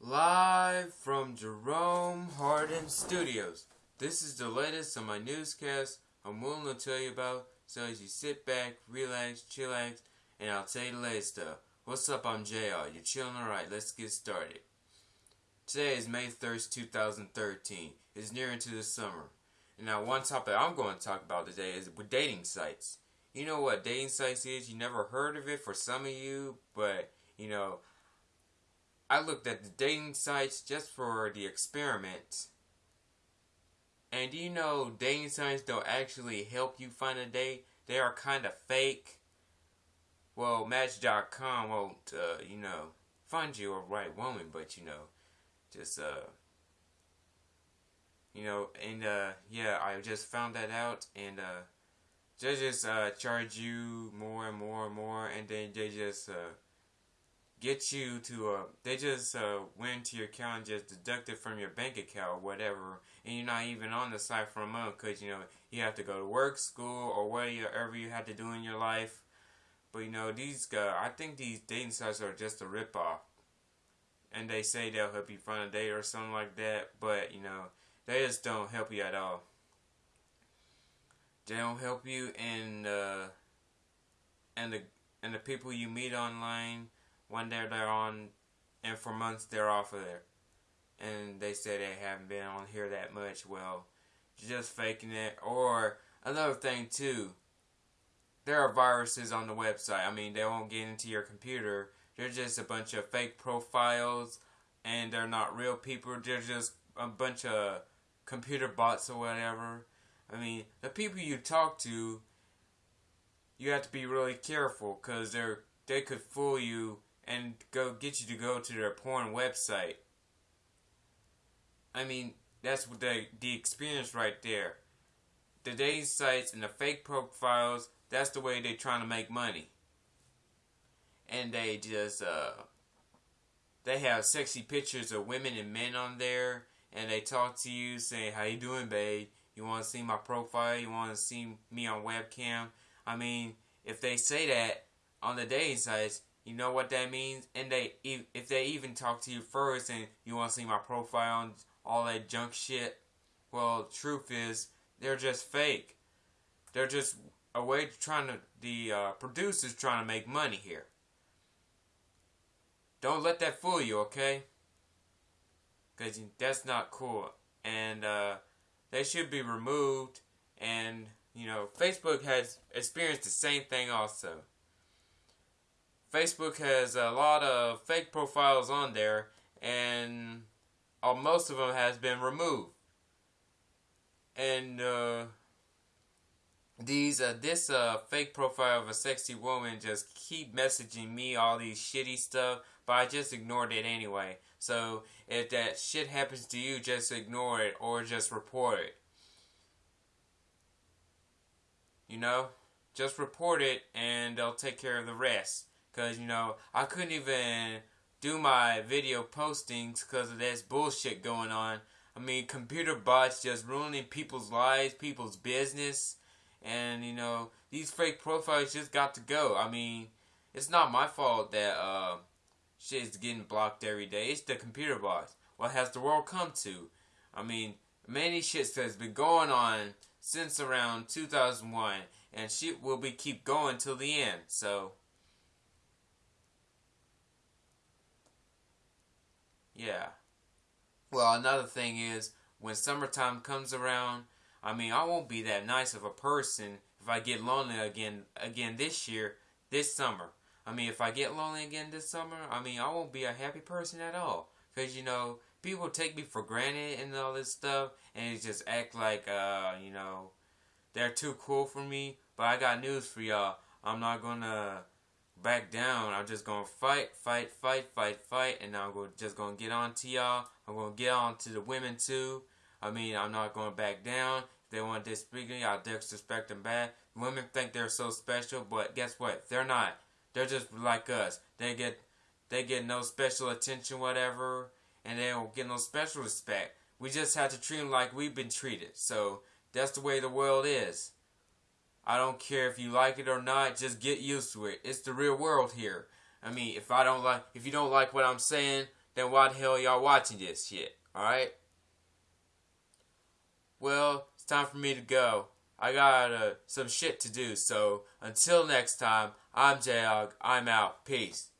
Live from Jerome Hardin Studios. This is the latest on my newscast I'm willing to tell you about so as you sit back, relax, chillax, and I'll tell you the latest stuff. What's up? I'm JR. You're chilling alright. Let's get started. Today is May 1st, 2013. It's nearing to the summer. And now one topic I'm going to talk about today is with dating sites. You know what dating sites is? You never heard of it for some of you, but you know, I looked at the dating sites just for the experiment. And do you know dating sites don't actually help you find a date? They are kind of fake. Well, Match.com won't, uh, you know, find you a right woman, but you know, just, uh, you know, and, uh, yeah, I just found that out, and, uh, they just, uh, charge you more and more and more, and then they just, uh, get you to uh they just uh went to your account and just deduct it from your bank account or whatever. And you're not even on the site for a month because you know you have to go to work school or whatever you have to do in your life. But you know these guys i think these dating sites are just a rip off and they say they'll help you find a date or something like that but you know they just don't help you at all they don't help you and uh and the and the people you meet online one day they're on, and for months they're off of there. And they say they haven't been on here that much. Well, just faking it. Or another thing too, there are viruses on the website. I mean, they won't get into your computer. They're just a bunch of fake profiles, and they're not real people. They're just a bunch of computer bots or whatever. I mean, the people you talk to, you have to be really careful because they're they could fool you and go get you to go to their porn website. I mean, that's what the the experience right there. The dating sites and the fake profiles, that's the way they're trying to make money. And they just uh they have sexy pictures of women and men on there and they talk to you saying, How you doing, babe? You wanna see my profile? You wanna see me on webcam? I mean, if they say that on the dating sites, you know what that means? And they, if they even talk to you first and you want to see my profile and all that junk shit, well, truth is, they're just fake. They're just a way to trying to, the uh, producers trying to make money here. Don't let that fool you, okay? Because that's not cool. And uh, they should be removed. And, you know, Facebook has experienced the same thing also. Facebook has a lot of fake profiles on there, and uh, most of them has been removed. And uh, these uh, this uh, fake profile of a sexy woman just keep messaging me all these shitty stuff, but I just ignored it anyway. So if that shit happens to you, just ignore it or just report it. You know, just report it and they'll take care of the rest. Because, you know, I couldn't even do my video postings because of this bullshit going on. I mean, computer bots just ruining people's lives, people's business. And, you know, these fake profiles just got to go. I mean, it's not my fault that uh, shit is getting blocked every day. It's the computer bots. What has the world come to? I mean, many shits has been going on since around 2001. And shit will be keep going till the end. So... Yeah. Well, another thing is, when summertime comes around, I mean, I won't be that nice of a person if I get lonely again again this year, this summer. I mean, if I get lonely again this summer, I mean, I won't be a happy person at all. Because, you know, people take me for granted and all this stuff, and just act like, uh, you know, they're too cool for me. But I got news for y'all. I'm not gonna back down. I'm just gonna fight, fight, fight, fight, fight, and I'm gonna, just gonna get on to y'all. I'm gonna get on to the women too. I mean, I'm not gonna back down. They want to disrespect I'll disrespect them bad. Women think they're so special, but guess what? They're not. They're just like us. They get, they get no special attention, whatever. and they don't get no special respect. We just have to treat them like we've been treated. So that's the way the world is. I don't care if you like it or not, just get used to it. It's the real world here. I mean, if I don't like, if you don't like what I'm saying, then why the hell y'all watching this shit? Alright? Well, it's time for me to go. I got uh, some shit to do, so until next time, I'm Jayog. I'm out. Peace.